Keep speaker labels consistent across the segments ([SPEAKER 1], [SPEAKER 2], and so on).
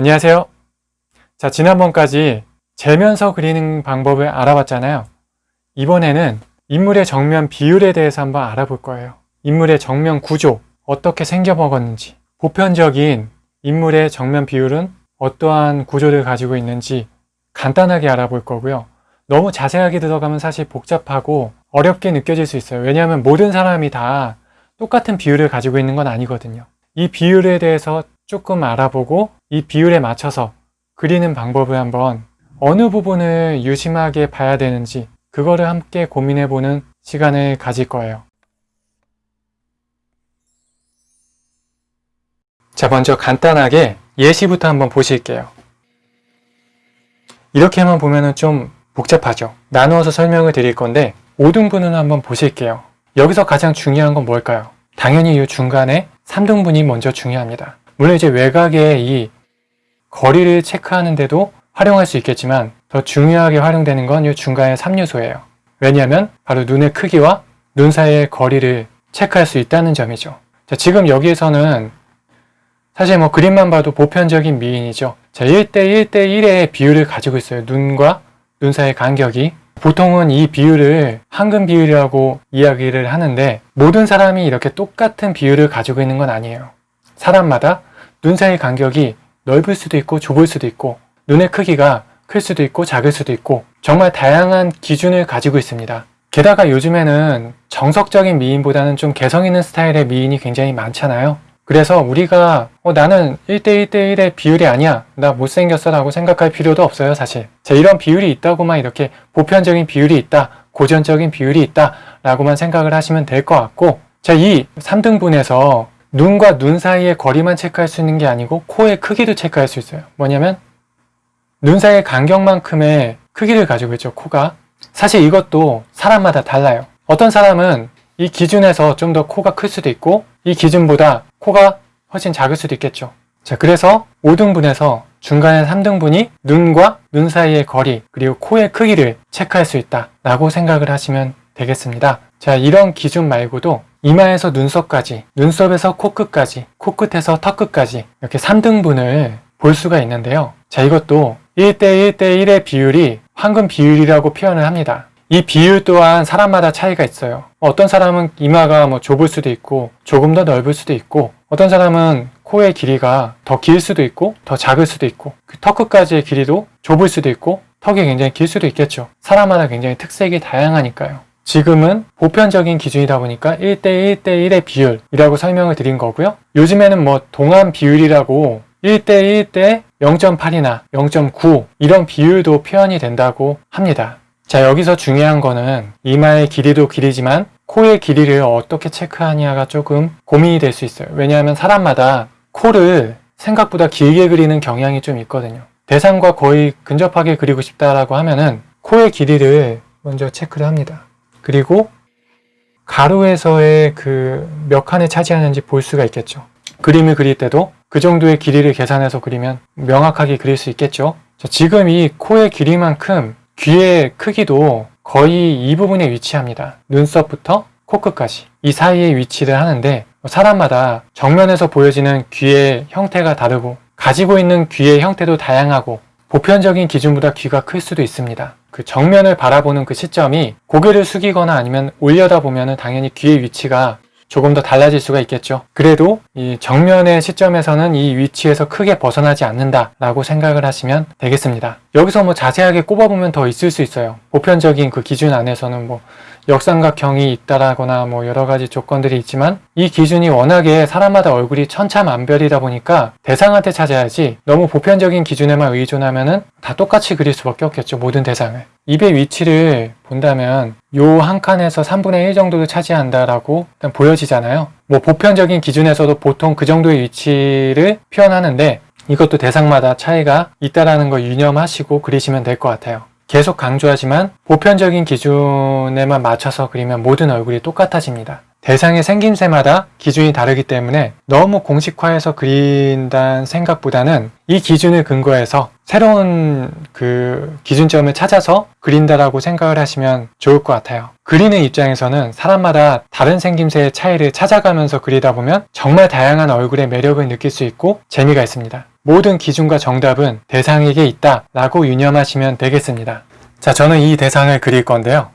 [SPEAKER 1] 안녕하세요. 자, 지난번까지 재면서 그리는 방법을 알아봤잖아요. 이번에는 인물의 정면 비율에 대해서 한번 알아볼 거예요. 인물의 정면 구조, 어떻게 생겨먹었는지, 보편적인 인물의 정면 비율은 어떠한 구조를 가지고 있는지 간단하게 알아볼 거고요. 너무 자세하게 들어가면 사실 복잡하고 어렵게 느껴질 수 있어요. 왜냐하면 모든 사람이 다 똑같은 비율을 가지고 있는 건 아니거든요. 이 비율에 대해서 조금 알아보고 이 비율에 맞춰서 그리는 방법을 한번 어느 부분을 유심하게 봐야 되는지 그거를 함께 고민해보는 시간을 가질 거예요. 자, 먼저 간단하게 예시부터 한번 보실게요. 이렇게만 보면 좀 복잡하죠. 나누어서 설명을 드릴 건데 5등분을 한번 보실게요. 여기서 가장 중요한 건 뭘까요? 당연히 이 중간에 3등분이 먼저 중요합니다. 물론 이제 외곽의 이 거리를 체크하는데도 활용할 수 있겠지만 더 중요하게 활용되는 건 이 중간의 3요소예요. 왜냐하면 바로 눈의 크기와 눈 사이의 거리를 체크할 수 있다는 점이죠. 자, 지금 여기에서는 사실 뭐 그림만 봐도 보편적인 미인이죠. 자, 1대 1대 1의 비율을 가지고 있어요. 눈과 눈 사이의 간격이. 보통은 이 비율을 황금 비율이라고 이야기를 하는데 모든 사람이 이렇게 똑같은 비율을 가지고 있는 건 아니에요. 사람마다 눈 사이 간격이 넓을 수도 있고 좁을 수도 있고 눈의 크기가 클 수도 있고 작을 수도 있고 정말 다양한 기준을 가지고 있습니다. 게다가 요즘에는 정석적인 미인보다는 좀 개성 있는 스타일의 미인이 굉장히 많잖아요. 그래서 우리가 어, 나는 1대1대1의 비율이 아니야 나 못생겼어 라고 생각할 필요도 없어요 사실 자, 이런 비율이 있다고만 이렇게 보편적인 비율이 있다 고전적인 비율이 있다 라고만 생각을 하시면 될 것 같고 자, 이 3등분에서 눈과 눈 사이의 거리만 체크할 수 있는 게 아니고 코의 크기도 체크할 수 있어요 뭐냐면 눈 사이의 간격만큼의 크기를 가지고 있죠 코가 사실 이것도 사람마다 달라요 어떤 사람은 이 기준에서 좀 더 코가 클 수도 있고 이 기준보다 코가 훨씬 작을 수도 있겠죠. 자, 그래서 5등분에서 중간에 3등분이 눈과 눈 사이의 거리 그리고 코의 크기를 체크할 수 있다 라고 생각을 하시면 되겠습니다. 자, 이런 기준 말고도 이마에서 눈썹까지, 눈썹에서 코끝까지, 코끝에서 턱끝까지 이렇게 3등분을 볼 수가 있는데요. 자, 이것도 1대 1대 1의 비율이 황금 비율이라고 표현을 합니다. 이 비율 또한 사람마다 차이가 있어요. 어떤 사람은 이마가 뭐 좁을 수도 있고 조금 더 넓을 수도 있고 어떤 사람은 코의 길이가 더 길 수도 있고 더 작을 수도 있고 그 턱 끝까지의 길이도 좁을 수도 있고 턱이 굉장히 길 수도 있겠죠. 사람마다 굉장히 특색이 다양하니까요. 지금은 보편적인 기준이다 보니까 1대 1대1의 비율이라고 설명을 드린 거고요. 요즘에는 뭐 동안 비율이라고 1대 1대 0.8이나 0.9 이런 비율도 표현이 된다고 합니다. 자 여기서 중요한 거는 이마의 길이도 길이지만 코의 길이를 어떻게 체크하냐가 조금 고민이 될 수 있어요 왜냐하면 사람마다 코를 생각보다 길게 그리는 경향이 좀 있거든요 대상과 거의 근접하게 그리고 싶다라고 하면은 코의 길이를 먼저 체크를 합니다 그리고 가로에서의 그 몇 칸을 차지하는지 볼 수가 있겠죠 그림을 그릴 때도 그 정도의 길이를 계산해서 그리면 명확하게 그릴 수 있겠죠 자, 지금 이 코의 길이만큼 귀의 크기도 거의 이 부분에 위치합니다. 눈썹부터 코끝까지 이 사이에 위치를 하는데 사람마다 정면에서 보여지는 귀의 형태가 다르고 가지고 있는 귀의 형태도 다양하고 보편적인 기준보다 귀가 클 수도 있습니다. 그 정면을 바라보는 그 시점이 고개를 숙이거나 아니면 올려다 보면 당연히 귀의 위치가 조금 더 달라질 수가 있겠죠. 그래도 이 정면의 시점에서는 이 위치에서 크게 벗어나지 않는다 라고 생각을 하시면 되겠습니다. 여기서 뭐 자세하게 꼽아보면 더 있을 수 있어요. 보편적인 그 기준 안에서는 뭐 역삼각형이 있다라거나 뭐 여러 가지 조건들이 있지만 이 기준이 워낙에 사람마다 얼굴이 천차만별이다 보니까 대상한테 찾아야지 너무 보편적인 기준에만 의존하면 은 다 똑같이 그릴 수밖에 없겠죠 모든 대상을. 입의 위치를 본다면 요 한 칸에서 3분의 1 정도를 차지한다라고 일단 보여지잖아요. 뭐 보편적인 기준에서도 보통 그 정도의 위치를 표현하는데 이것도 대상마다 차이가 있다라는 거 유념하시고 그리시면 될 것 같아요 계속 강조하지만 보편적인 기준에만 맞춰서 그리면 모든 얼굴이 똑같아집니다. 대상의 생김새마다 기준이 다르기 때문에 너무 공식화해서 그린다는 생각보다는 이 기준을 근거해서 새로운 그 기준점을 찾아서 그린다라고 생각을 하시면 좋을 것 같아요. 그리는 입장에서는 사람마다 다른 생김새의 차이를 찾아가면서 그리다 보면 정말 다양한 얼굴의 매력을 느낄 수 있고 재미가 있습니다. 모든 기준과 정답은 대상에게 있다 라고 유념하시면 되겠습니다. 자, 저는 이 대상을 그릴 건데요.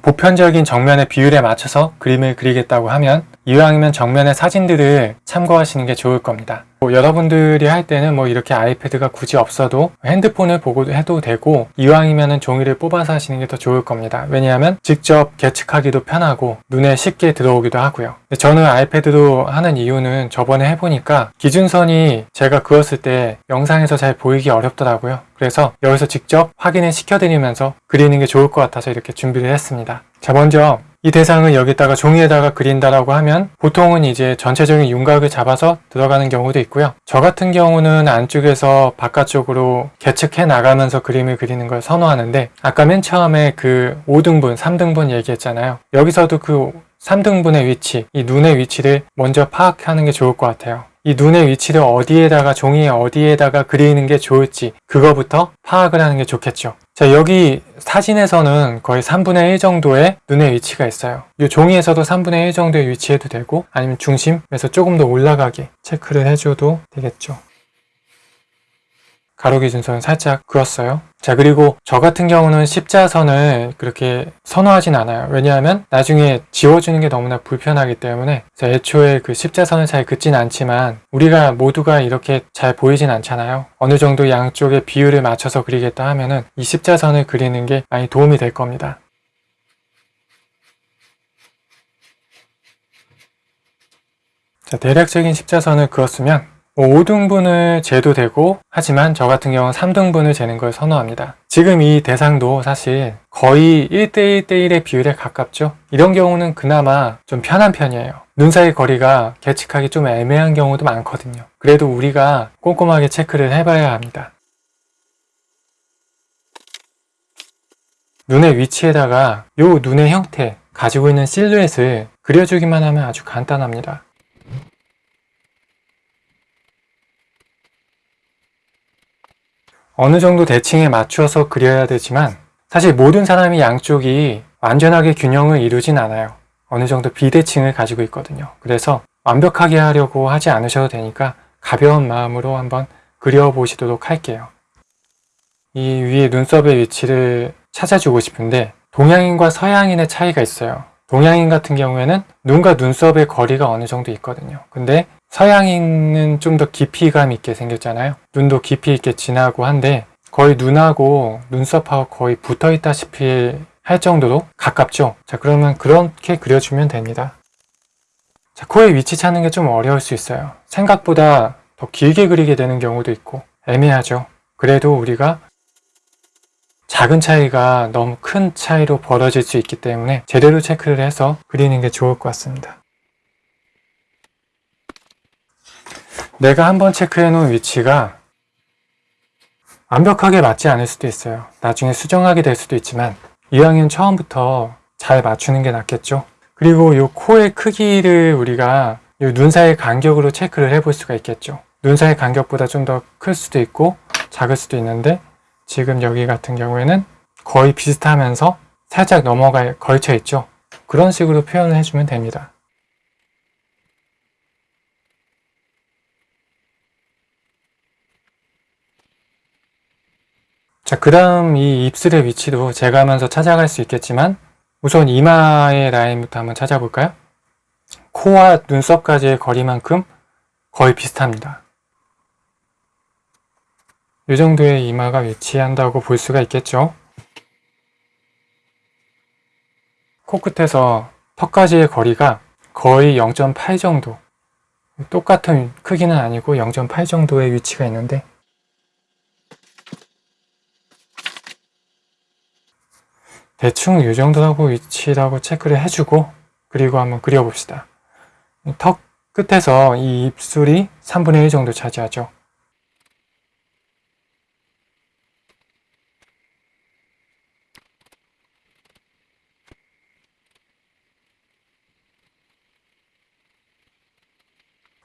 [SPEAKER 1] 보편적인 정면의 비율에 맞춰서 그림을 그리겠다고 하면 이왕이면 정면의 사진들을 참고하시는 게 좋을 겁니다. 뭐 여러분들이 할 때는 뭐 이렇게 아이패드가 굳이 없어도 핸드폰을 보고 해도 되고 이왕이면 종이를 뽑아서 하시는 게 더 좋을 겁니다. 왜냐하면 직접 계측하기도 편하고 눈에 쉽게 들어오기도 하고요. 저는 아이패드로 하는 이유는 저번에 해보니까 기준선이 제가 그었을 때 영상에서 잘 보이기 어렵더라고요. 그래서 여기서 직접 확인을 시켜드리면서 그리는 게 좋을 것 같아서 이렇게 준비를 했습니다. 자 먼저 이 대상을 여기다가 종이에다가 그린다라고 하면 보통은 이제 전체적인 윤곽을 잡아서 들어가는 경우도 있고요. 저 같은 경우는 안쪽에서 바깥쪽으로 계측해 나가면서 그림을 그리는 걸 선호하는데 아까 맨 처음에 그 5등분, 3등분 얘기했잖아요. 여기서도 그 3등분의 위치, 이 눈의 위치를 먼저 파악하는 게 좋을 것 같아요. 이 눈의 위치를 어디에다가 종이에 어디에다가 그리는 게 좋을지 그거부터 파악을 하는 게 좋겠죠. 자 여기 사진에서는 거의 3분의 1 정도의 눈의 위치가 있어요. 이 종이에서도 3분의 1 정도의 위치해도 되고 아니면 중심에서 조금 더 올라가게 체크를 해줘도 되겠죠. 가로 기준선을 살짝 그었어요. 자 그리고 저 같은 경우는 십자선을 그렇게 선호하진 않아요. 왜냐하면 나중에 지워주는 게 너무나 불편하기 때문에 애초에 그 십자선을 잘 긋진 않지만 우리가 모두가 이렇게 잘 보이진 않잖아요. 어느 정도 양쪽의 비율을 맞춰서 그리겠다 하면은 이 십자선을 그리는 게 많이 도움이 될 겁니다. 자 대략적인 십자선을 그었으면 5등분을 뭐 재도 되고 하지만 저 같은 경우는 3등분을 재는 걸 선호합니다. 지금 이 대상도 사실 거의 1대1 대1의 비율에 가깝죠. 이런 경우는 그나마 좀 편한 편이에요. 눈 사이 거리가 계측하기 좀 애매한 경우도 많거든요. 그래도 우리가 꼼꼼하게 체크를 해봐야 합니다. 눈의 위치에다가 이 눈의 형태, 가지고 있는 실루엣을 그려주기만 하면 아주 간단합니다. 어느 정도 대칭에 맞추어서 그려야 되지만 사실 모든 사람이 양쪽이 완전하게 균형을 이루진 않아요. 어느 정도 비대칭을 가지고 있거든요. 그래서 완벽하게 하려고 하지 않으셔도 되니까 가벼운 마음으로 한번 그려보시도록 할게요. 이 위에 눈썹의 위치를 찾아주고 싶은데 동양인과 서양인의 차이가 있어요. 동양인 같은 경우에는 눈과 눈썹의 거리가 어느 정도 있거든요. 근데 서양인은 좀 더 깊이감 있게 생겼잖아요. 눈도 깊이 있게 진하고 한데 거의 눈하고 눈썹하고 거의 붙어 있다시피 할 정도로 가깝죠. 자 그러면 그렇게 그려주면 됩니다. 자 코의 위치 찾는 게 좀 어려울 수 있어요. 생각보다 더 길게 그리게 되는 경우도 있고 애매하죠. 그래도 우리가 작은 차이가 너무 큰 차이로 벌어질 수 있기 때문에 제대로 체크를 해서 그리는 게 좋을 것 같습니다. 내가 한번 체크해 놓은 위치가 완벽하게 맞지 않을 수도 있어요. 나중에 수정하게 될 수도 있지만 이왕이면 처음부터 잘 맞추는 게 낫겠죠. 그리고 이 코의 크기를 우리가 이 눈 사이 간격으로 체크를 해볼 수가 있겠죠. 눈 사이 간격보다 좀 더 클 수도 있고 작을 수도 있는데 지금 여기 같은 경우에는 거의 비슷하면서 살짝 넘어가 걸쳐 있죠. 그런 식으로 표현을 해주면 됩니다. 자, 그 다음 이 입술의 위치도 재가면서 찾아갈 수 있겠지만 우선 이마의 라인부터 한번 찾아볼까요? 코와 눈썹까지의 거리만큼 거의 비슷합니다. 이 정도의 이마가 위치한다고 볼 수가 있겠죠. 코끝에서 턱까지의 거리가 거의 0.8 정도 똑같은 크기는 아니고 0.8 정도의 위치가 있는데 대충 이 정도라고 위치라고 체크를 해주고 그리고 한번 그려봅시다. 턱 끝에서 이 입술이 3분의 1 정도 차지하죠.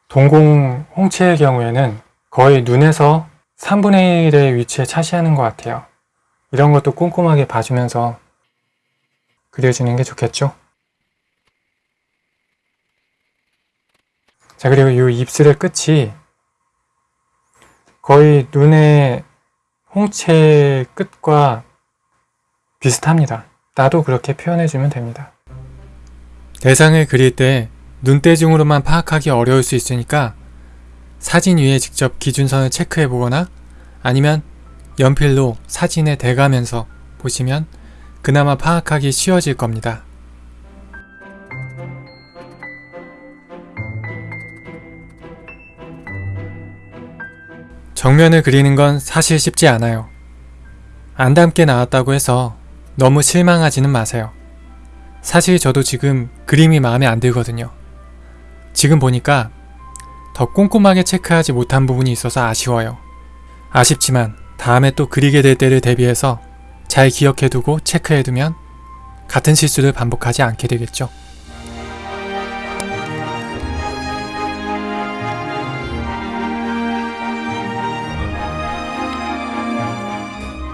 [SPEAKER 1] 동공 홍채의 경우에는 거의 눈에서 3분의 1의 위치에 차지하는 것 같아요. 이런 것도 꼼꼼하게 봐주면서 그려주는 게 좋겠죠? 자 그리고 이 입술의 끝이 거의 눈의 홍채 끝과 비슷합니다. 나도 그렇게 표현해주면 됩니다. 대상을 그릴 때 눈대중으로만 파악하기 어려울 수 있으니까 사진 위에 직접 기준선을 체크해 보거나 아니면 연필로 사진에 대가면서 보시면 그나마 파악하기 쉬워질 겁니다. 정면을 그리는 건 사실 쉽지 않아요. 안 닮게 나왔다고 해서 너무 실망하지는 마세요. 사실 저도 지금 그림이 마음에 안 들거든요. 지금 보니까 더 꼼꼼하게 체크하지 못한 부분이 있어서 아쉬워요. 아쉽지만 다음에 또 그리게 될 때를 대비해서 잘 기억해두고 체크해두면 같은 실수를 반복하지 않게 되겠죠.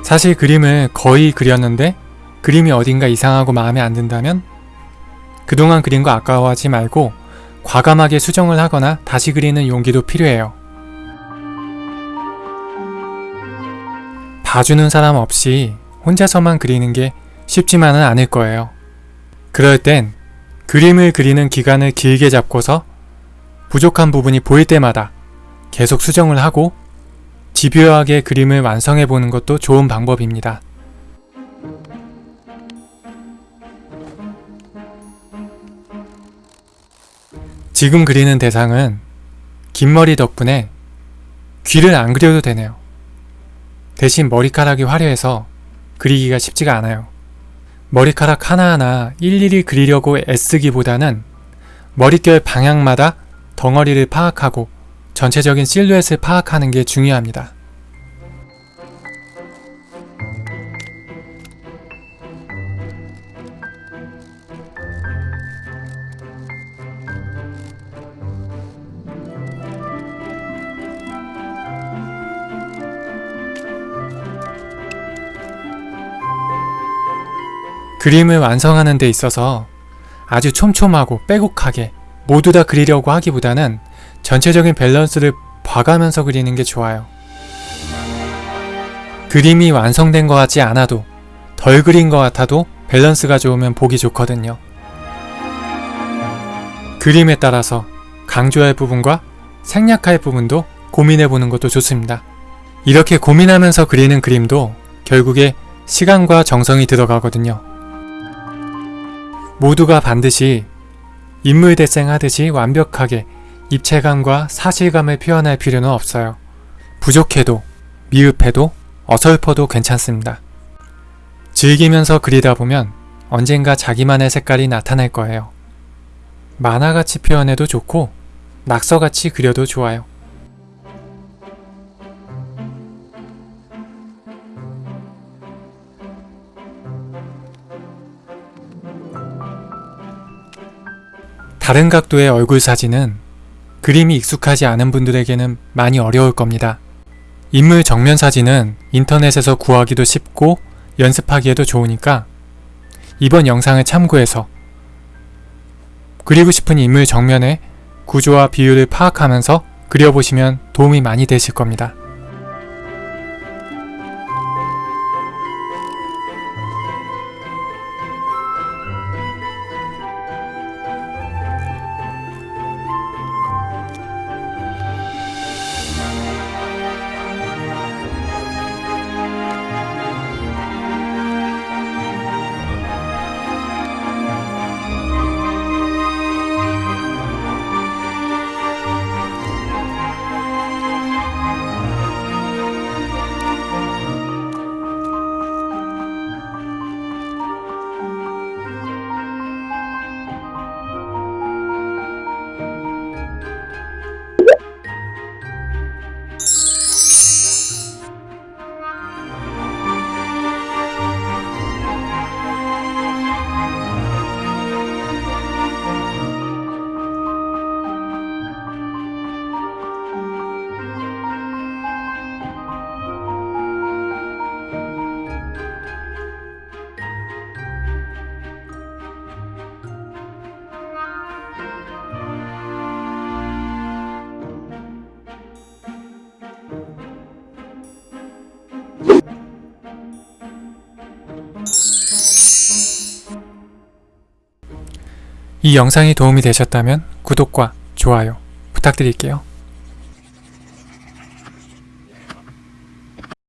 [SPEAKER 1] 사실 그림을 거의 그렸는데 그림이 어딘가 이상하고 마음에 안 든다면 그동안 그린 거 아까워하지 말고 과감하게 수정을 하거나 다시 그리는 용기도 필요해요. 봐주는 사람 없이 혼자서만 그리는 게 쉽지만은 않을 거예요. 그럴 땐 그림을 그리는 기간을 길게 잡고서 부족한 부분이 보일 때마다 계속 수정을 하고 집요하게 그림을 완성해 보는 것도 좋은 방법입니다. 지금 그리는 대상은 긴 머리 덕분에 귀를 안 그려도 되네요. 대신 머리카락이 화려해서 그리기가 쉽지가 않아요. 머리카락 하나하나 일일이 그리려고 애쓰기보다는 머릿결 방향마다 덩어리를 파악하고 전체적인 실루엣을 파악하는 게 중요합니다. 그림을 완성하는 데 있어서 아주 촘촘하고 빼곡하게 모두 다 그리려고 하기보다는 전체적인 밸런스를 봐가면서 그리는 게 좋아요. 그림이 완성된 것 같지 않아도 덜 그린 것 같아도 밸런스가 좋으면 보기 좋거든요. 그림에 따라서 강조할 부분과 생략할 부분도 고민해보는 것도 좋습니다. 이렇게 고민하면서 그리는 그림도 결국에 시간과 정성이 들어가거든요. 모두가 반드시 인물 대생하듯이 완벽하게 입체감과 사실감을 표현할 필요는 없어요. 부족해도, 미흡해도, 어설퍼도 괜찮습니다. 즐기면서 그리다 보면 언젠가 자기만의 색깔이 나타날 거예요. 만화같이 표현해도 좋고 낙서같이 그려도 좋아요. 다른 각도의 얼굴 사진은 그림이 익숙하지 않은 분들에게는 많이 어려울 겁니다. 인물 정면 사진은 인터넷에서 구하기도 쉽고 연습하기에도 좋으니까 이번 영상을 참고해서 그리고 싶은 인물 정면의 구조와 비율을 파악하면서 그려보시면 도움이 많이 되실 겁니다. 이 영상이 도움이 되셨다면 구독과 좋아요 부탁드릴게요.